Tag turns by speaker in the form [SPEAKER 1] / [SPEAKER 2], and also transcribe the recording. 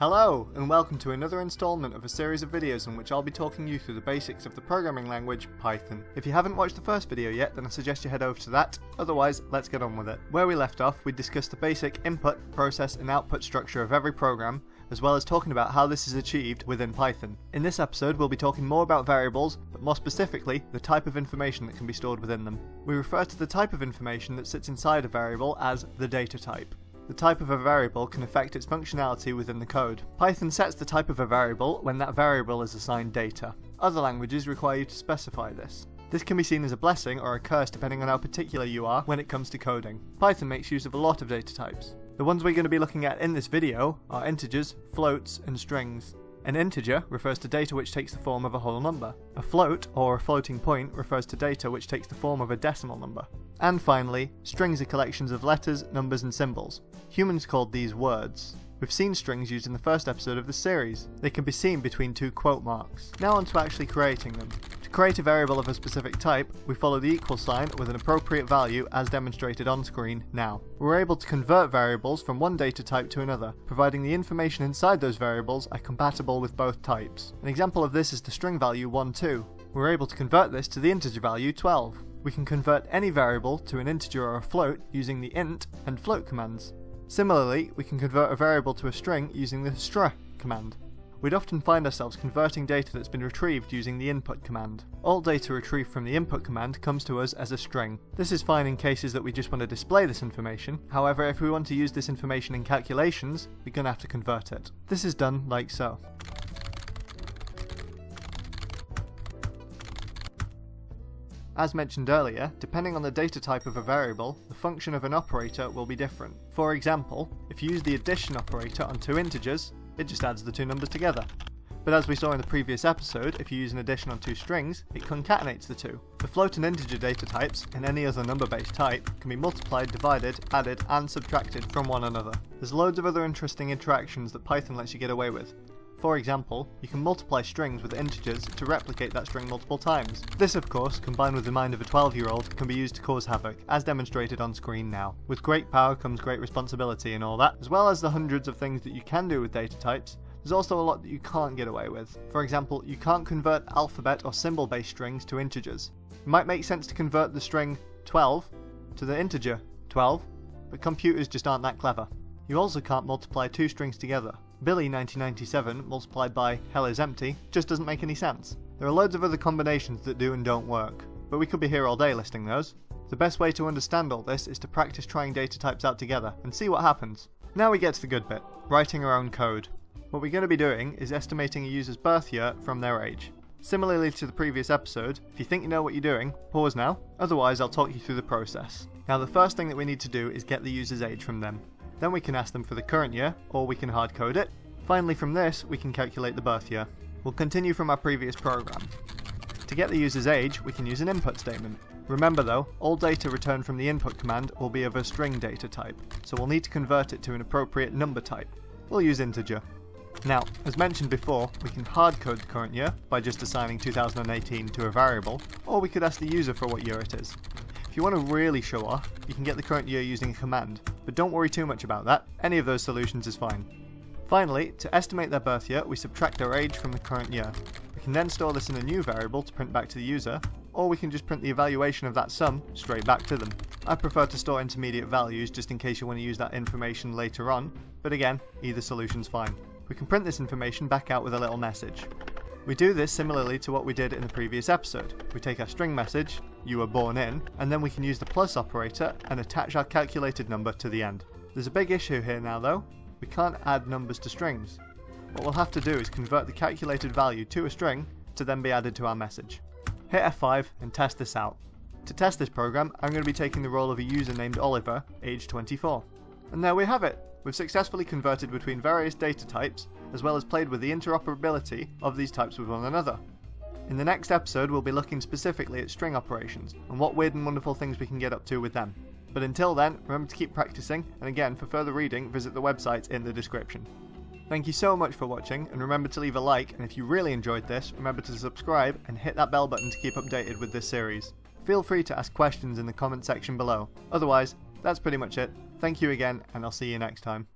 [SPEAKER 1] Hello, and welcome to another installment of a series of videos in which I'll be talking you through the basics of the programming language Python. If you haven't watched the first video yet, then I suggest you head over to that, otherwise, let's get on with it. Where we left off, we discussed the basic input, process, and output structure of every program, as well as talking about how this is achieved within Python. In this episode, we'll be talking more about variables, but more specifically, the type of information that can be stored within them. We refer to the type of information that sits inside a variable as the data type. The type of a variable can affect its functionality within the code. Python sets the type of a variable when that variable is assigned data. Other languages require you to specify this. This can be seen as a blessing or a curse depending on how particular you are when it comes to coding. Python makes use of a lot of data types. The ones we're going to be looking at in this video are integers, floats, and strings. An integer refers to data which takes the form of a whole number. A float, or a floating point, refers to data which takes the form of a decimal number. And finally, strings are collections of letters, numbers, and symbols. Humans called these words. We've seen strings used in the first episode of the series. They can be seen between two quote marks. Now on to actually creating them. To create a variable of a specific type, we follow the equal sign with an appropriate value as demonstrated on screen now. We're able to convert variables from one data type to another, providing the information inside those variables are compatible with both types. An example of this is the string value 1, 2. We're able to convert this to the integer value 12. We can convert any variable to an integer or a float using the int and float commands. Similarly, we can convert a variable to a string using the str command. We'd often find ourselves converting data that's been retrieved using the input command. All data retrieved from the input command comes to us as a string. This is fine in cases that we just want to display this information, however if we want to use this information in calculations, we're going to have to convert it. This is done like so. As mentioned earlier, depending on the data type of a variable, the function of an operator will be different. For example, if you use the addition operator on two integers, it just adds the two numbers together. But as we saw in the previous episode, if you use an addition on two strings, it concatenates the two. The float and integer data types, and any other number-based type, can be multiplied, divided, added, and subtracted from one another. There's loads of other interesting interactions that Python lets you get away with, for example, you can multiply strings with integers to replicate that string multiple times. This of course, combined with the mind of a 12 year old, can be used to cause havoc, as demonstrated on screen now. With great power comes great responsibility and all that, as well as the hundreds of things that you can do with data types, there's also a lot that you can't get away with. For example, you can't convert alphabet or symbol based strings to integers. It might make sense to convert the string 12 to the integer 12, but computers just aren't that clever. You also can't multiply two strings together. Billy 1997 multiplied by hell is empty just doesn't make any sense. There are loads of other combinations that do and don't work, but we could be here all day listing those. The best way to understand all this is to practice trying data types out together and see what happens. Now we get to the good bit, writing our own code. What we're going to be doing is estimating a user's birth year from their age. Similarly to the previous episode, if you think you know what you're doing, pause now, otherwise I'll talk you through the process. Now the first thing that we need to do is get the user's age from them. Then we can ask them for the current year, or we can hard code it. Finally from this, we can calculate the birth year. We'll continue from our previous program. To get the user's age, we can use an input statement. Remember though, all data returned from the input command will be of a string data type, so we'll need to convert it to an appropriate number type. We'll use integer. Now, as mentioned before, we can hardcode the current year by just assigning 2018 to a variable, or we could ask the user for what year it is. You want to really show off, you can get the current year using a command, but don't worry too much about that, any of those solutions is fine. Finally, to estimate their birth year, we subtract their age from the current year. We can then store this in a new variable to print back to the user, or we can just print the evaluation of that sum straight back to them. I prefer to store intermediate values just in case you want to use that information later on, but again, either solution's fine. We can print this information back out with a little message. We do this similarly to what we did in the previous episode. We take our string message, you were born in, and then we can use the plus operator and attach our calculated number to the end. There's a big issue here now though, we can't add numbers to strings. What we'll have to do is convert the calculated value to a string to then be added to our message. Hit F5 and test this out. To test this program, I'm going to be taking the role of a user named Oliver, age 24. And there we have it! We've successfully converted between various data types, as well as played with the interoperability of these types with one another. In the next episode, we'll be looking specifically at string operations, and what weird and wonderful things we can get up to with them. But until then, remember to keep practicing, and again, for further reading, visit the website in the description. Thank you so much for watching, and remember to leave a like, and if you really enjoyed this, remember to subscribe and hit that bell button to keep updated with this series. Feel free to ask questions in the comment section below. Otherwise, that's pretty much it. Thank you again, and I'll see you next time.